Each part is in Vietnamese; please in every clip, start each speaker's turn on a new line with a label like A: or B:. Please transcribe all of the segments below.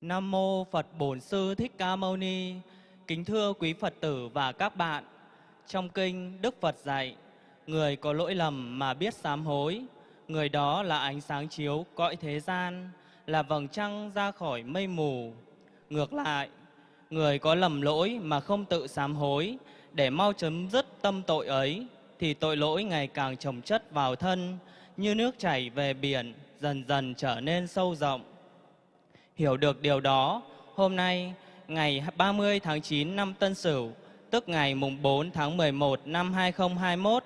A: Nam mô Phật Bổn Sư Thích Ca Mâu Ni. Kính thưa quý Phật tử và các bạn. Trong kinh Đức Phật dạy, người có lỗi lầm mà biết sám hối, người đó là ánh sáng chiếu cõi thế gian, là vầng trăng ra khỏi mây mù. Ngược lại, người có lầm lỗi mà không tự sám hối để mau chấm dứt tâm tội ấy thì tội lỗi ngày càng chồng chất vào thân như nước chảy về biển dần dần trở nên sâu rộng. Hiểu được điều đó, hôm nay ngày 30 tháng 9 năm Tân Sửu, tức ngày mùng 4 tháng 11 năm 2021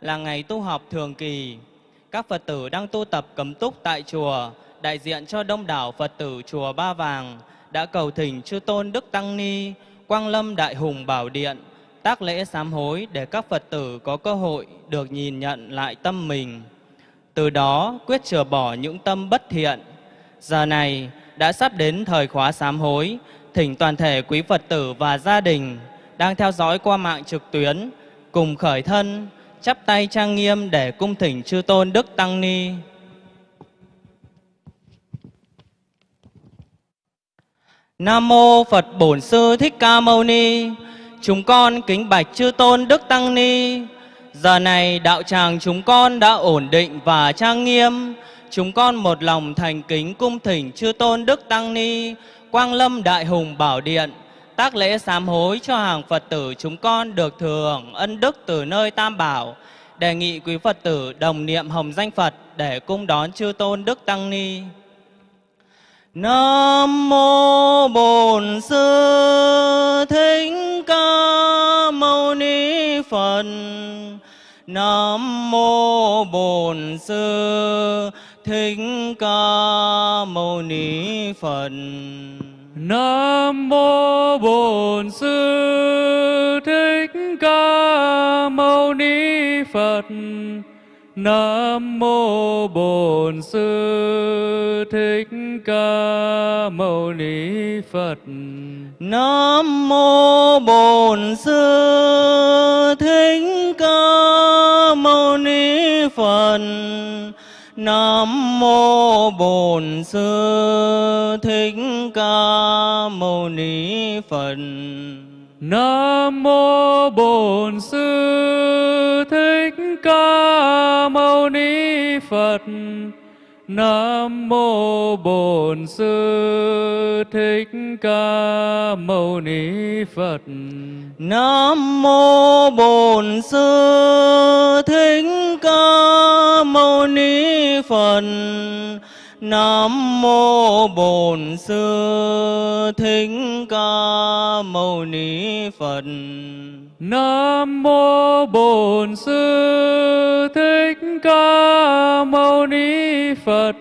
A: là ngày tu học thường kỳ. Các Phật tử đang tu tập cấm túc tại chùa, đại diện cho đông đảo Phật tử chùa Ba Vàng đã cầu thỉnh chư tôn Đức Tăng Ni, Quang Lâm Đại Hùng Bảo Điện, tác lễ sám hối để các Phật tử có cơ hội được nhìn nhận lại tâm mình. Từ đó quyết chừa bỏ những tâm bất thiện. Giờ này đã sắp đến thời khóa sám hối, thỉnh toàn thể quý Phật tử và gia đình đang theo dõi qua mạng trực tuyến cùng khởi thân, chắp tay trang nghiêm để cung thỉnh chư tôn Đức Tăng Ni. Nam mô Phật Bổn Sư Thích Ca Mâu Ni. Chúng con kính bạch chư tôn Đức Tăng Ni. Giờ này đạo tràng chúng con đã ổn định và trang nghiêm. Chúng con một lòng thành kính cung thỉnh chư tôn Đức Tăng Ni, Quang Lâm Đại Hùng Bảo Điện, tác lễ sám hối cho hàng Phật tử chúng con được thừa ân đức từ nơi Tam Bảo. Đề nghị quý Phật tử đồng niệm hồng danh Phật để cung đón chư tôn Đức Tăng Ni. Nam mô Bổn Sư Thích Ca Mâu Ni Phật. Nam mô Bổn Sư Thích Ca Mâu Ni Phật.
B: Nam mô Bổn Sư Thích Ca Mâu Ni Phật. Nam mô Bổn Sư Thích Ca Mâu Ni Phật.
A: Nam mô Bổn Sư Thích Ca Mâu Ni Phật. Nam mô Bổn Sư Thích Ca Mâu Ni Phật.
B: Nam mô Bổn Sư Thích Ca Mâu Ni Phật. Nam mô Bổn Sư Thích Ca Mâu Ni Phật.
A: Nam mô Bổn Sư Thích Ca Phật. Nam mô Bổn Sư Thích Ca Mâu Ni Phật.
B: Nam mô Bổn Sư Thích Ca Mâu Ni Phật.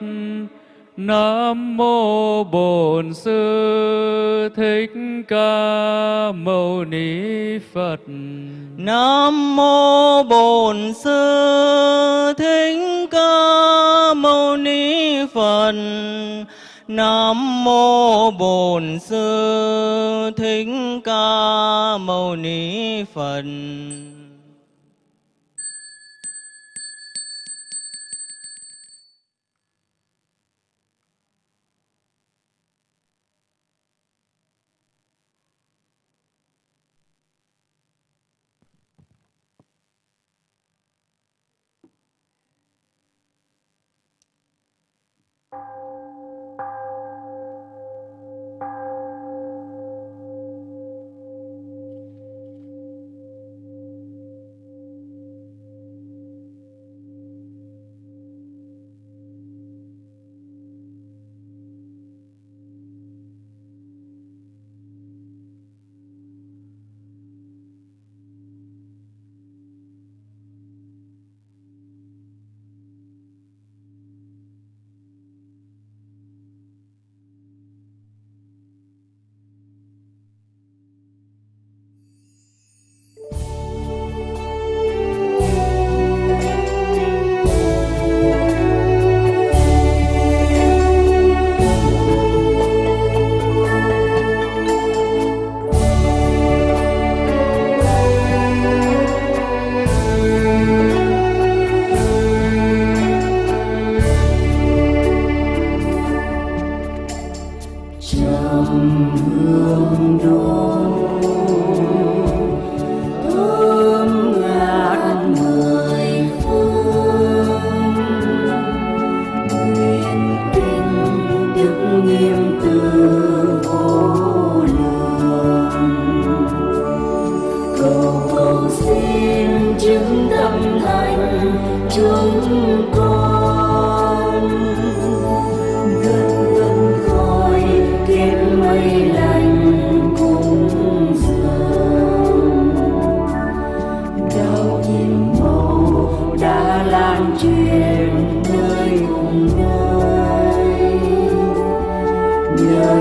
B: Nam mô Bổn Sư Thích Ca Mâu Ni Phật.
A: Nam mô Bổn Sư Thích Ca Mâu Ni Phật. Nam mô Bổn Sư Thích Ca Mâu Ni Phật.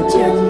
A: 将。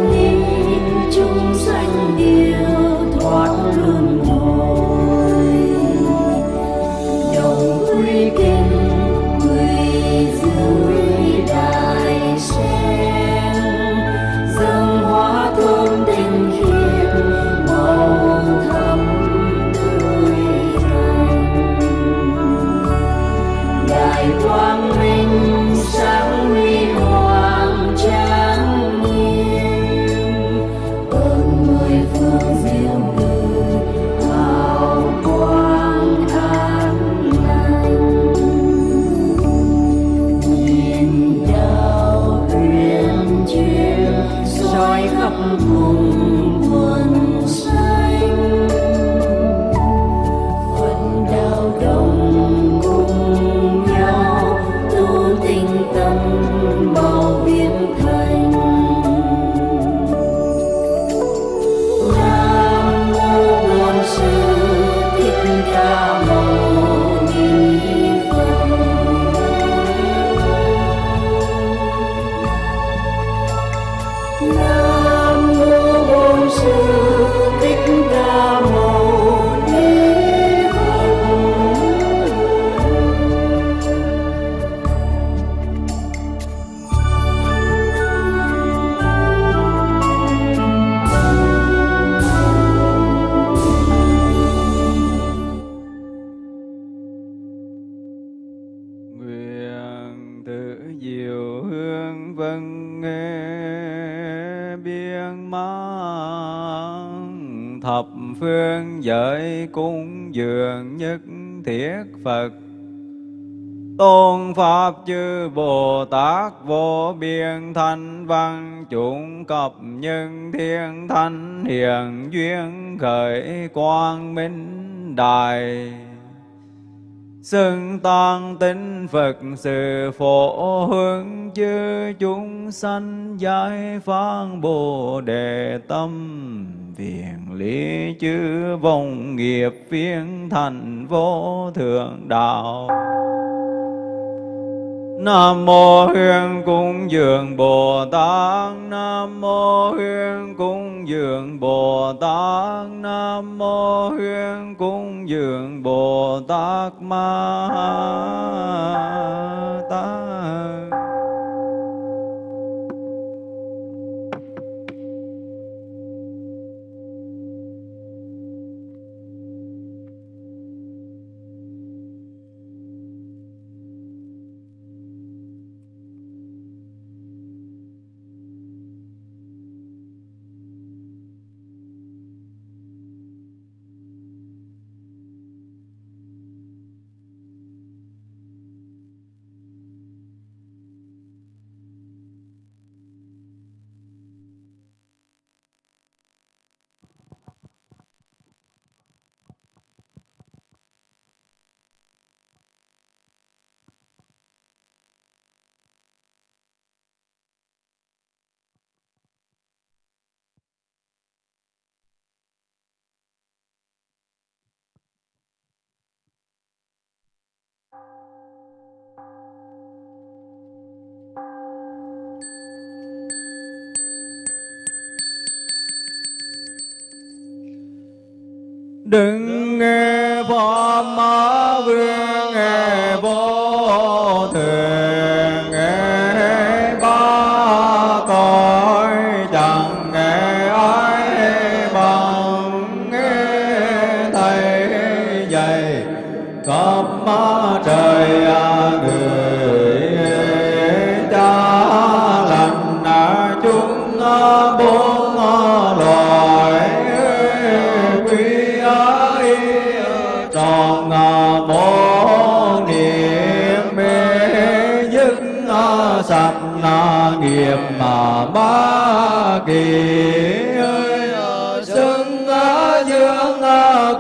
A: Phật.
C: Tôn pháp chư bồ tát vô biên thanh văn chủng cập nhân thiên thanh hiền duyên khởi quang minh đài xưng tăng tinh Phật, sự phổ hướng chư chúng sanh giải phán Bồ Đề tâm. Viện lý chư vong nghiệp viên thành vô thượng đạo. Nam mô Huyền Cung Dường Bồ Tát. Nam mô Huyền Cung Dường Bồ Tát. Nam mô Huyền Cung Dường Bồ Tát Ma Tát. Đừng kỳ ơi à, xưng dương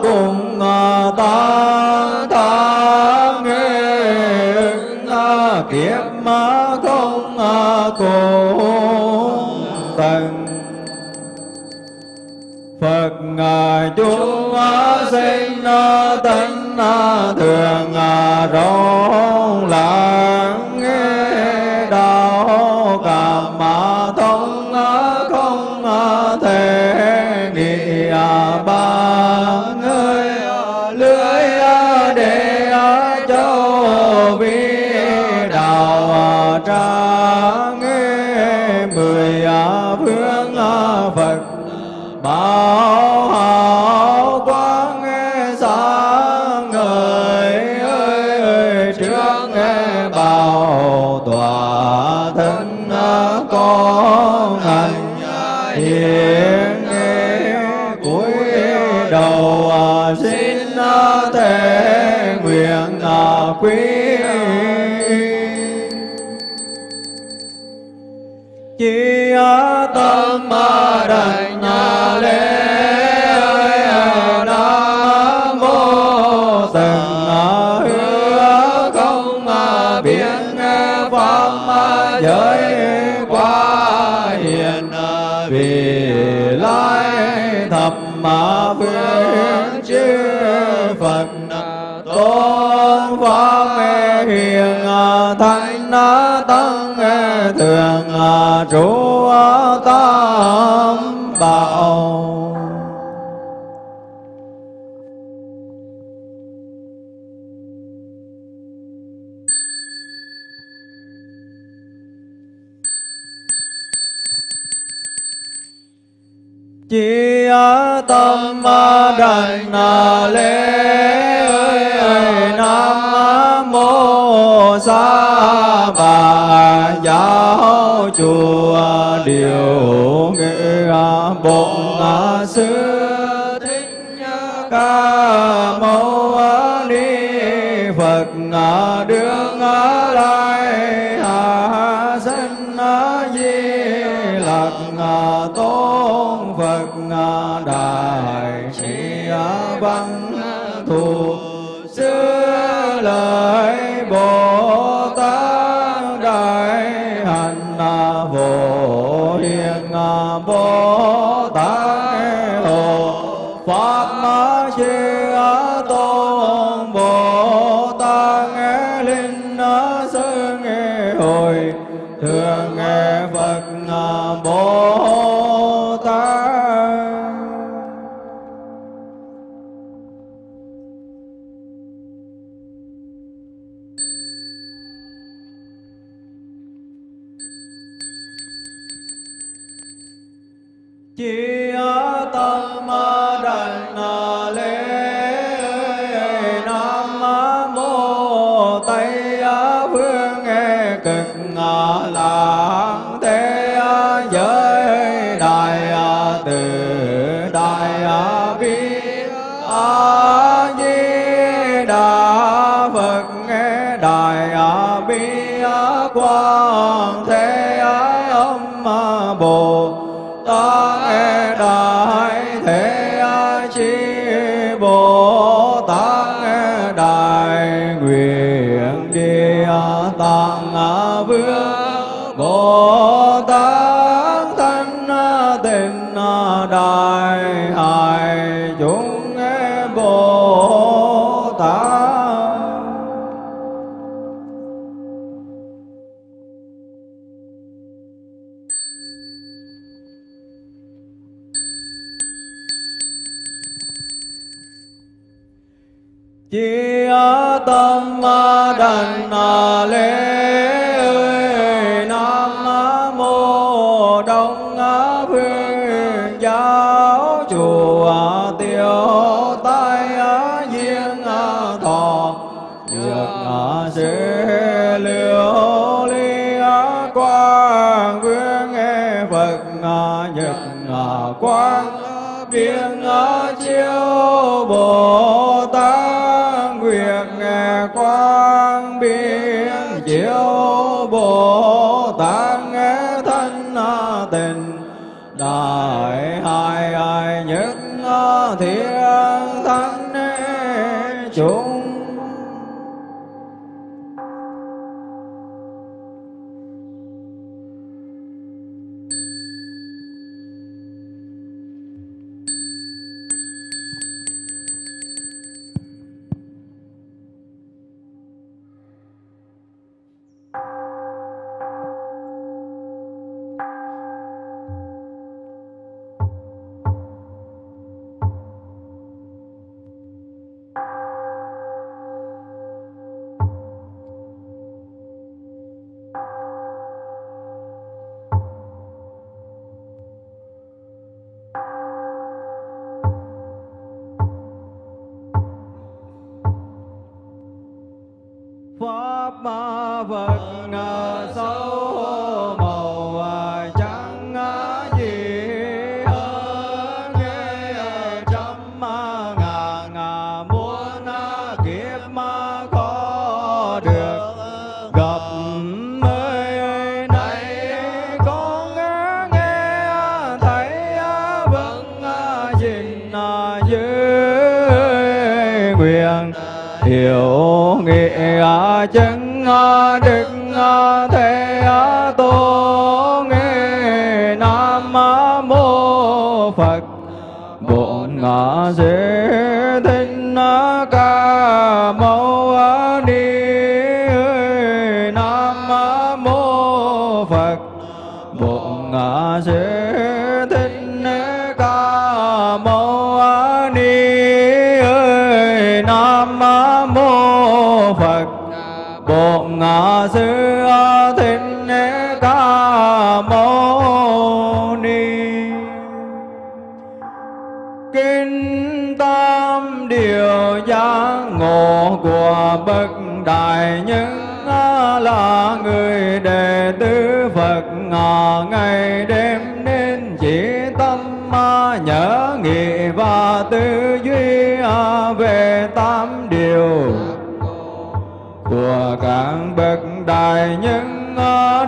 C: cùng à, ta ta nghe kiếp mà không à, cùng tận Phật ngài chúng sinh tánh thường rõ chi tâm nhà lễ nam mô từng hứa không biến pháp giới qua hiện vì lai thập mà phương chư phật tôn pháp hiền thánh tăng thường trụ tam bảo. Chi tâm đảnh lễ ơi nam mô sa bà giáo chùa điều nghệ bổn sư thích ca mâu ni phật đương lai hạ sinh di lặc tôn phật đại sĩ văn thù xưa lời bồ đại hải chúng bồ quang vương phật nhật quang biên chiếu bồ đại hai ai nhất thiên thánh chúng chứng à, đức à, thế à, tôn nghe nam mô phật. Bổn ngã giới sư thích ca mâu ni. Kinh tam điều giác ngộ của bậc đại nhân là người đệ tử Phật ngày đêm nên chỉ tâm nhớ nghĩ và tư duy về tam điều của các bậc đại nhân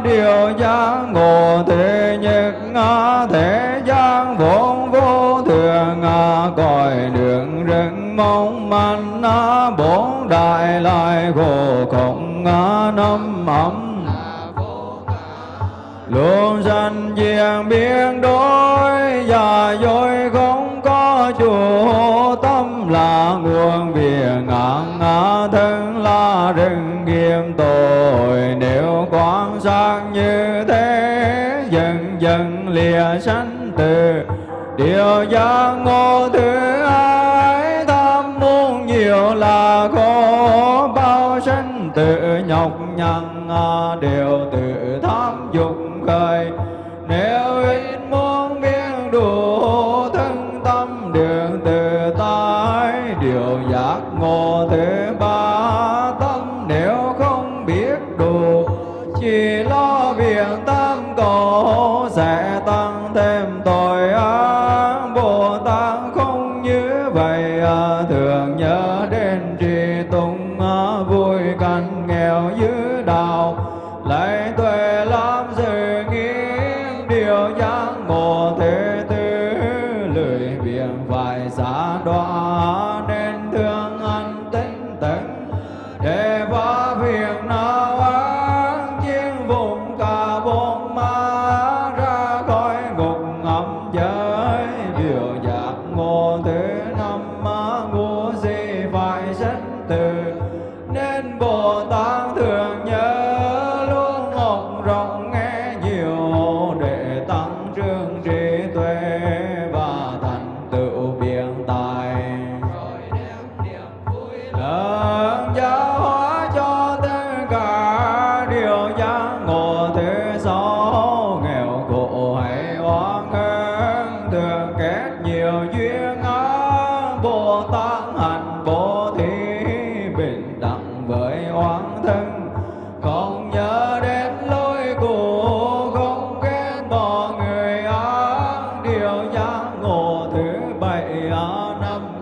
C: điều giác ngộ thế nhất thế gian vốn vô thường cõi đường rừng mong manh bốn đại lại khổ không năm ấm. Luôn sanh diệt biến đổi và dối không có chủ tâm là nguồn viền ngạn ngã thân là rừng thêm tội nếu quan sát như thế, dần dần lìa sanh từ. Điều giác ngộ thứ hai tham muốn nhiều là khổ. Bao sanh tự nhọc nhằn à, đều tự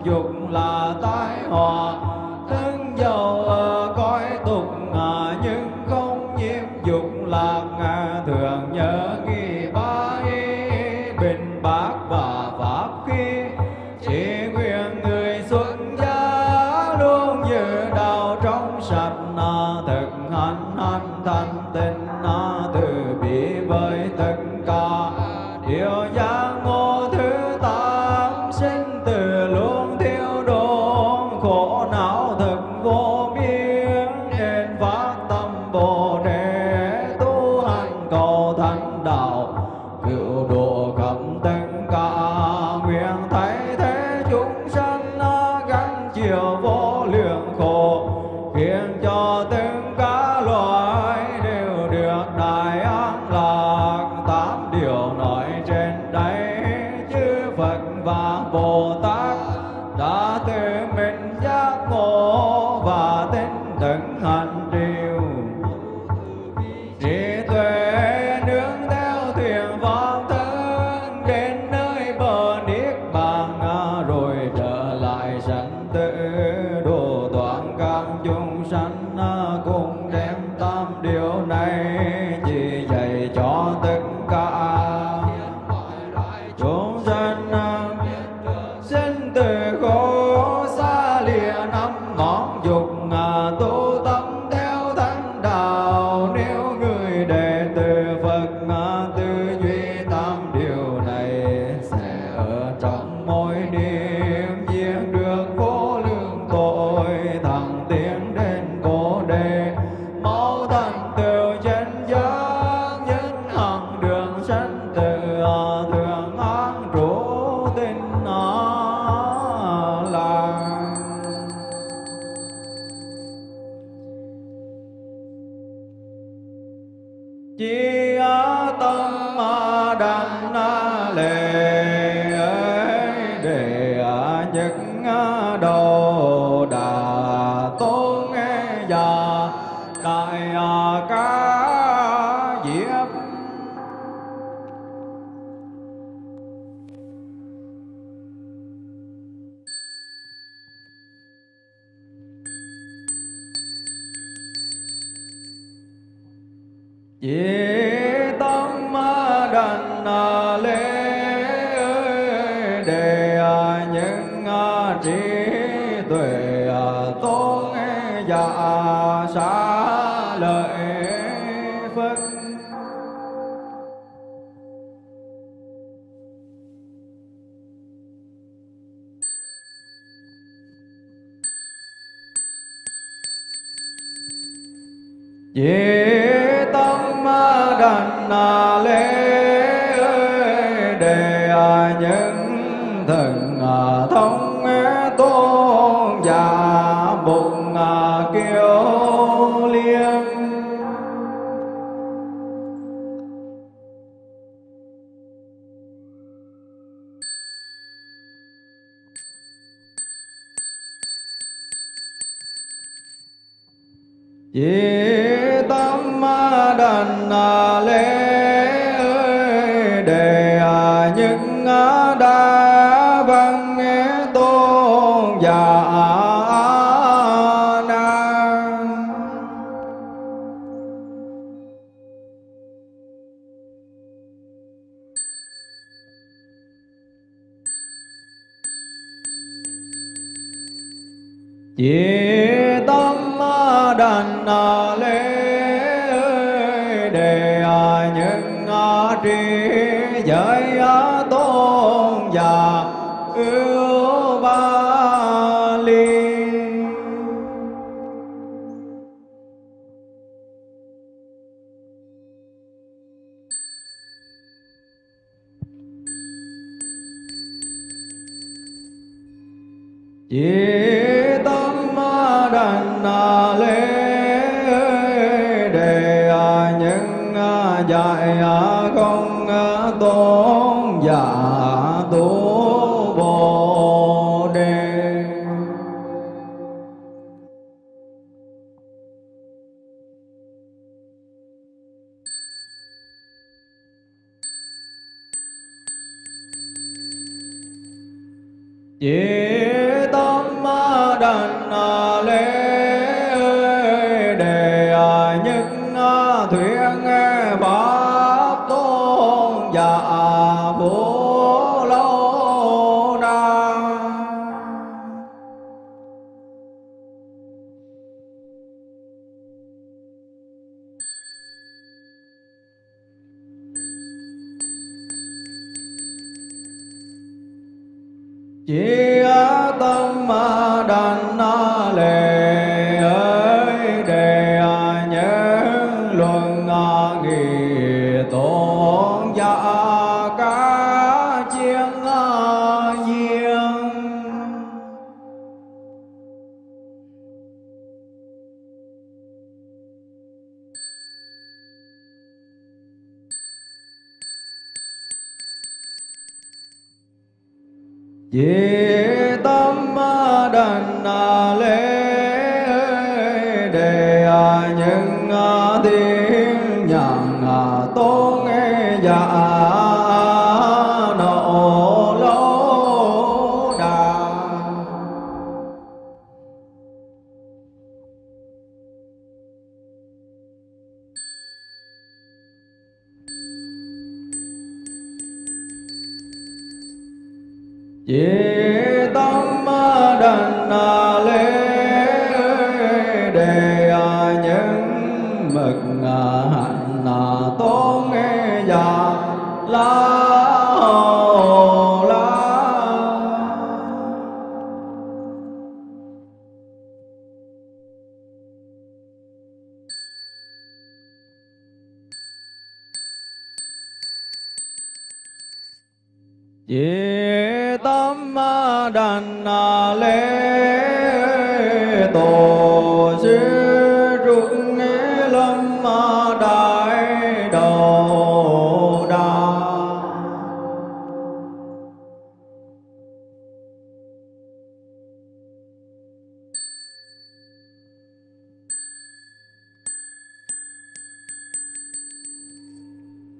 C: dục là tai họa. Dĩ tâm đành Chỉ Yeah.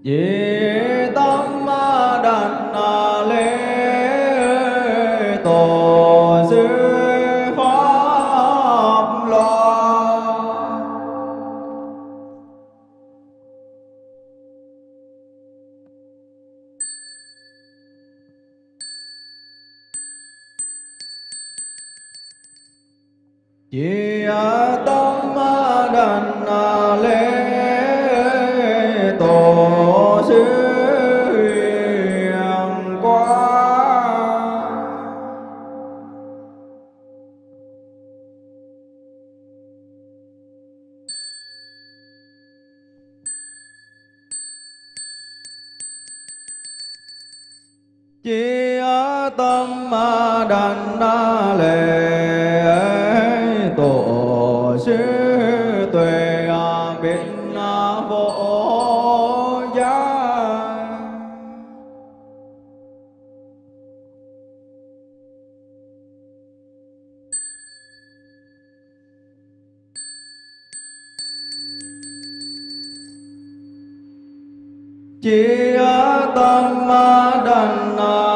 C: Tay chấm thành Na.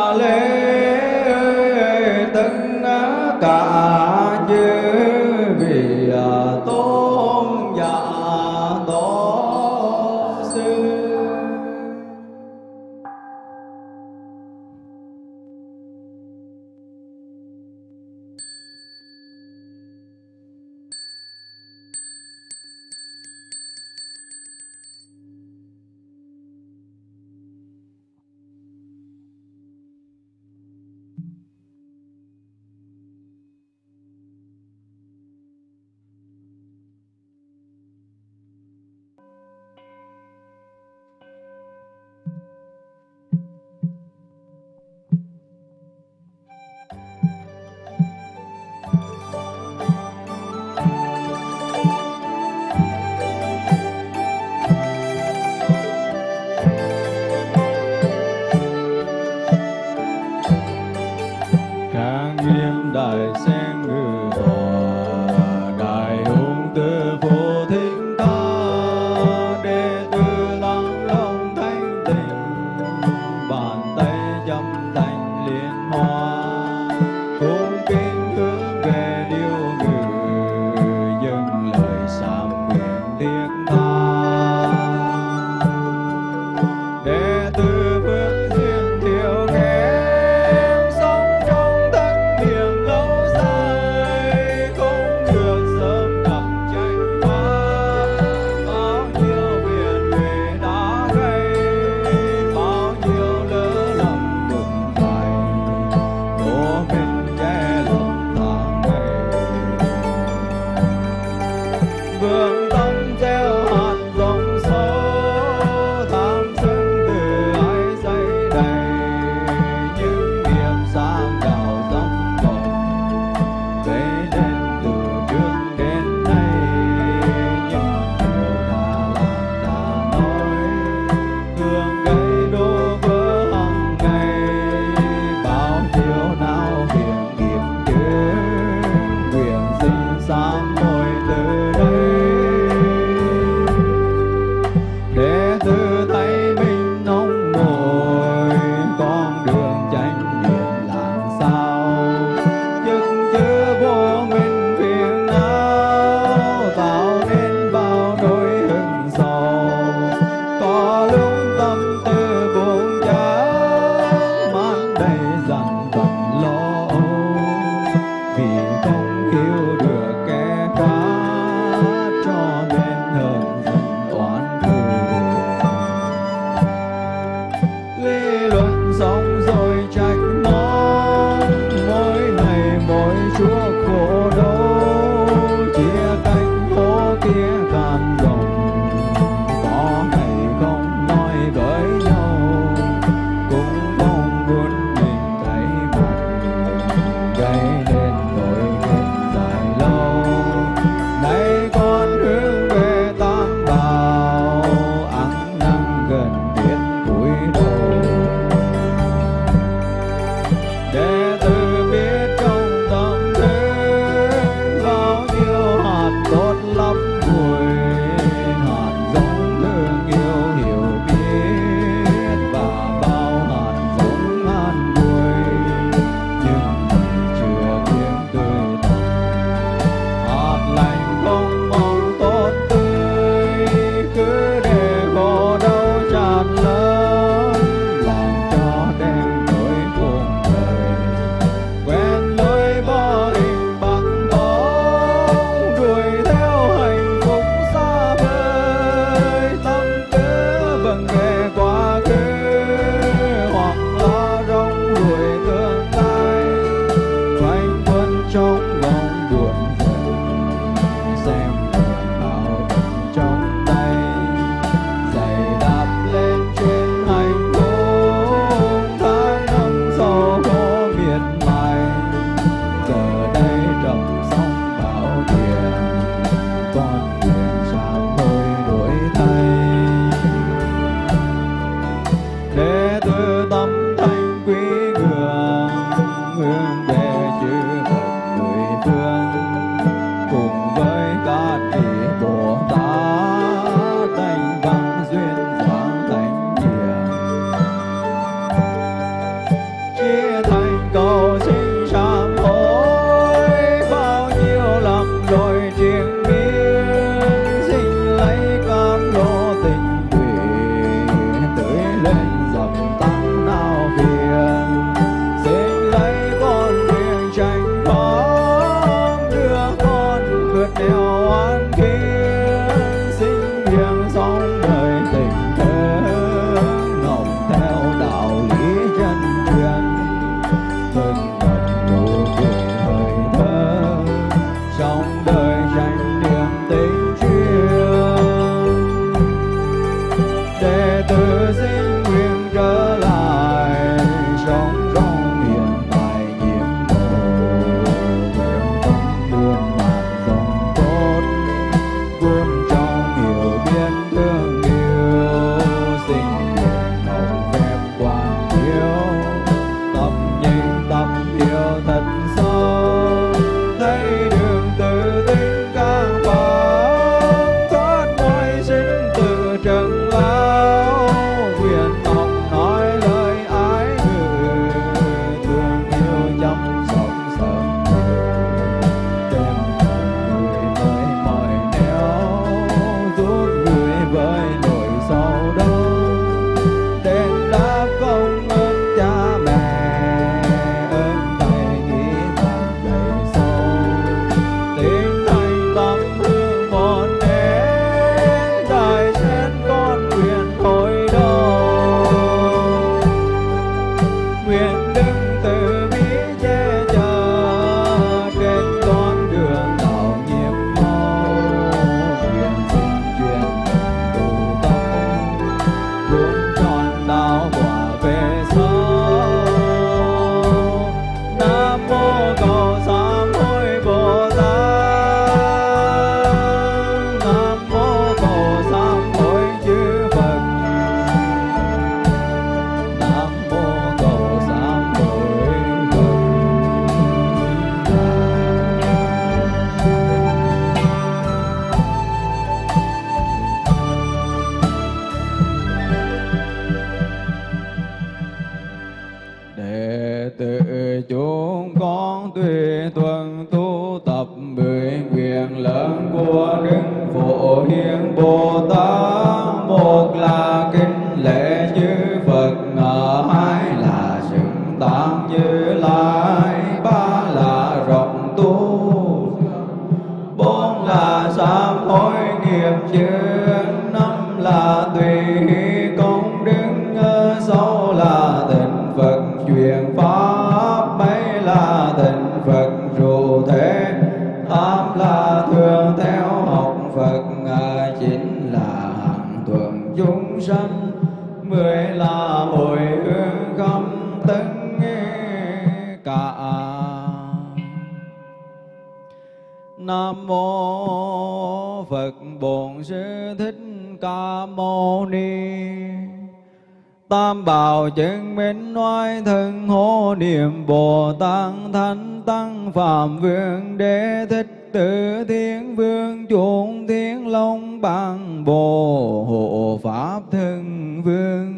C: nói thân hô niệm bồ tát thánh tăng phạm vương đế thích tử thiên vương chuộng thiên long bằng bồ hộ pháp thân vương.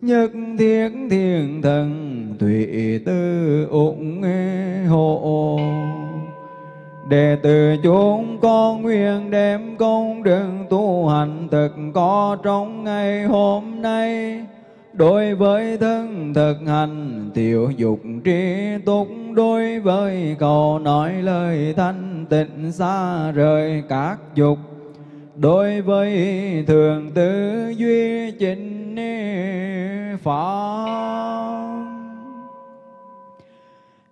C: Nhất thiết thiền thần thủy tư ủng hộ Đệ tử chúng con nguyện đem công đường tu hành thực có trong ngày hôm nay đối với thân thực hành, tiểu dục tri túc. Đối với cầu nói lời thanh tịnh xa rời các dục. Đối với thường tư duy chính pháp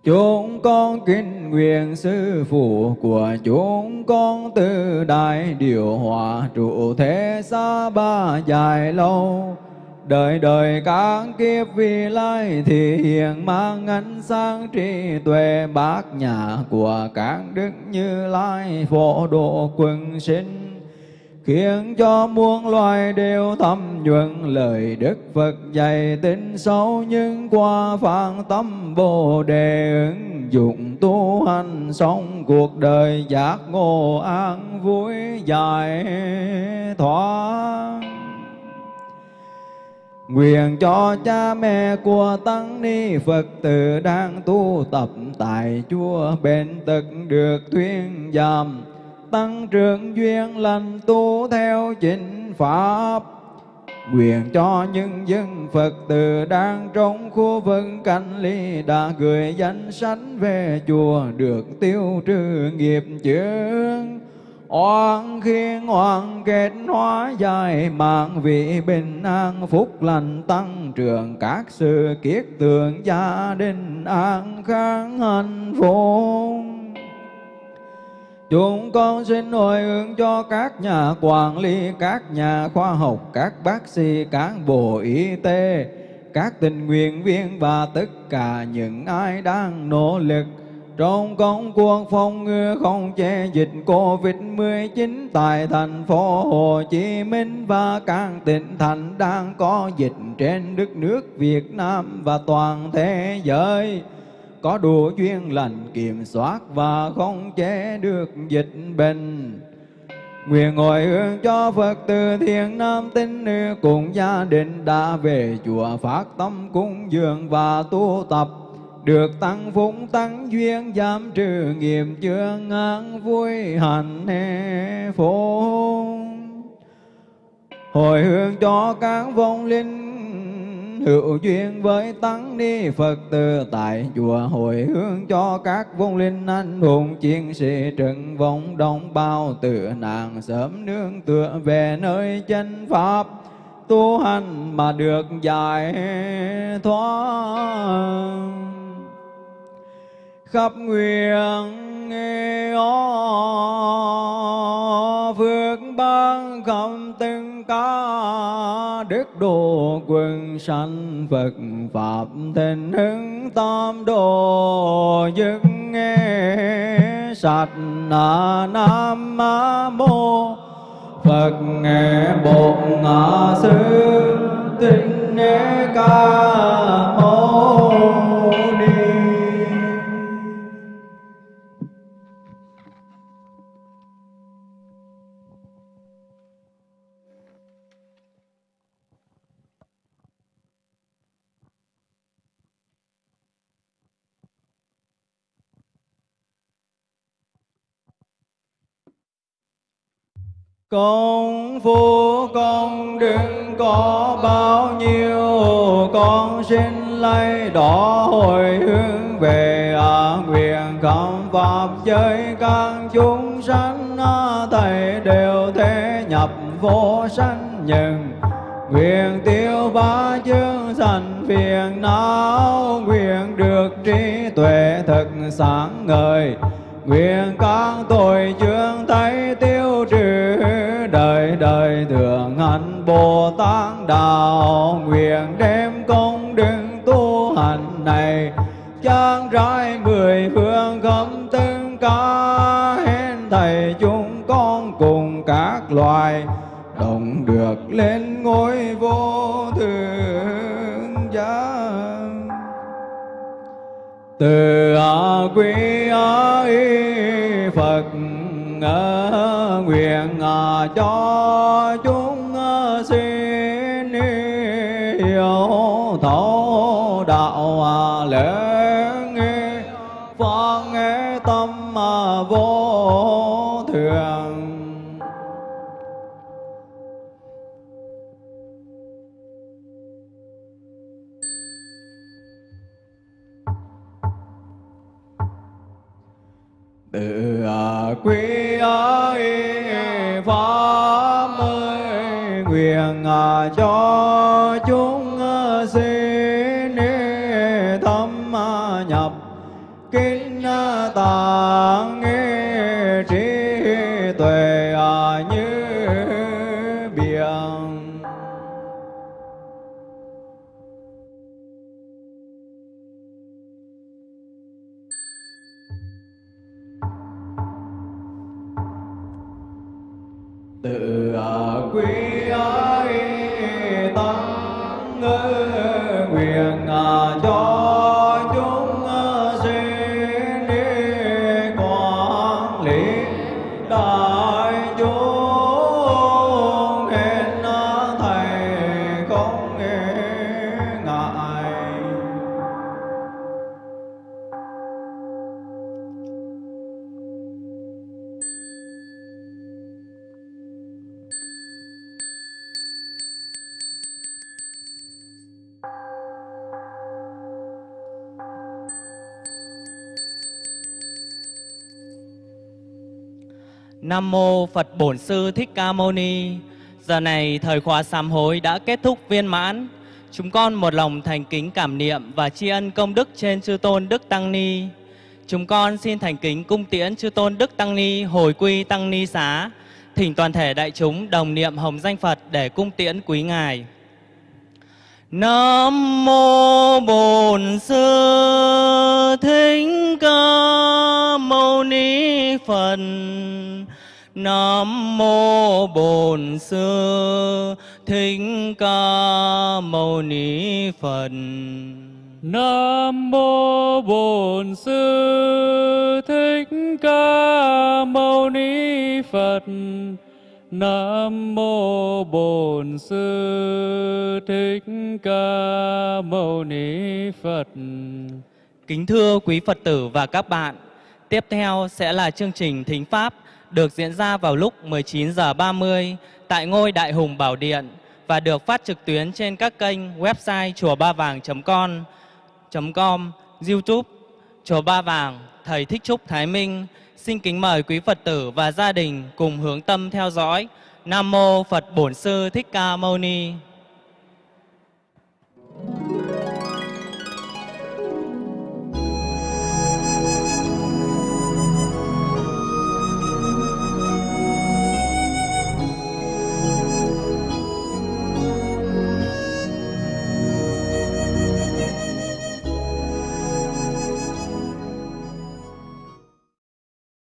C: chúng con kính nguyện sư phụ của chúng con từ đại điều hòa trụ thế xa ba dài lâu đời đời các kiếp vi lai thì hiện mang ánh sáng trí tuệ. Bát nhà của các đức như lai, phổ độ quần sinh, khiến cho muôn loài đều thâm nhuận. Lời đức phật dạy tin sâu nhưng qua phản tâm bồ đề ứng dụng tu hành sống cuộc đời giác ngộ an vui dài thoáng Nguyện cho cha mẹ của Tăng Ni Phật tử đang tu tập tại chùa bên tật được thuyên giảm. Tăng trưởng duyên lành tu theo chính pháp. Nguyện cho những dân Phật tử đang trong khu vực cảnh ly đã gửi danh sách về chùa được tiêu trừ nghiệp chướng. Oan khiên oan kết hóa dài mạng vị bình an phúc lành tăng trưởng. Các sự kiết tượng gia đình an khang hạnh phúc. Chúng con xin hồi hướng cho các nhà quản lý, các nhà khoa học, các bác sĩ, cán bộ y tế, các tình nguyện viên và tất cả những ai đang nỗ lực trong công cuộc phòng ngừa không che dịch Covid-19 tại thành phố Hồ Chí Minh và các tỉnh thành đang có dịch trên đất nước Việt Nam và toàn thế giới có đủ duyên lành, kiểm soát và không chế được dịch bệnh. Nguyện ngồi hướng cho Phật từ thiện nam tín nữ cùng gia đình đã về chùa phát tâm cúng dường và tu tập được tăng phúng tăng duyên giảm trừ nghiệp chướng an vui hạnh phúc hồi hướng cho các vong linh hữu duyên với tăng ni Phật tử tại chùa. Hồi hướng cho các vong linh anh hùng chiến sĩ trận vong đồng bao tử nạn sớm nương tựa về nơi chân pháp. Tu hành mà được giải thoát khắp nguyện nghe ó phước ban khắp từng ca đức độ quần sanh Phật Pháp tình hứng tam đồ dứt nghe sạch na nam mô. Phật nghe bộ ngã sư tinh ca mâu. Con phu con đừng có bao nhiêu Con xin lấy đỏ hồi hướng về à, Nguyện. Không pháp giới các chúng sanh à, Thầy đều thế nhập vô sanh nhân. Nguyện tiêu ba chương sanh phiền não Nguyện được trí tuệ thật sáng ngời. Nguyện các tội chương thấy hạnh Bồ Tát đạo nguyện đem công đức tu hành này, trang rãi mười phương khắp tất cả hết thầy chúng con cùng các loài, đồng được lên ngôi vô thượng giá từ quý Phật nguyện à, cho chúng thấu đạo à, lớn nghe tâm à, vô thường. Từ à, quý pháp ơi nguyện cho kinh
A: Bổn Sư Thích Ca Mâu Ni. Giờ này thời khóa sám hối đã kết thúc viên mãn. Chúng con một lòng thành kính cảm niệm và tri ân công đức trên chư tôn Đức Tăng Ni. Chúng con xin thành kính cung tiễn chư tôn Đức Tăng Ni, hồi quy Tăng Ni xá. Thỉnh toàn thể đại chúng đồng niệm hồng danh Phật để cung tiễn quý ngài. Nam mô Bổn Sư Thích Ca Mâu Ni Phật. Nam mô Bổn Sư Thích Ca Mâu Ni Phật.
B: Nam mô Bổn Sư Thích Ca Mâu Ni Phật. Nam mô Bổn Sư Thích Ca Mâu Ni Phật.
A: Kính thưa quý Phật tử và các bạn, tiếp theo sẽ là chương trình Thính Pháp được diễn ra vào lúc 19h30 tại ngôi Đại Hùng Bảo Điện và được phát trực tuyến trên các kênh website chùa ba vàng.com, YouTube chùa ba vàng thầy Thích Trúc Thái Minh. Xin kính mời quý Phật tử và gia đình cùng hướng tâm theo dõi. Nam mô Phật Bổn sư Thích Ca Mâu Ni.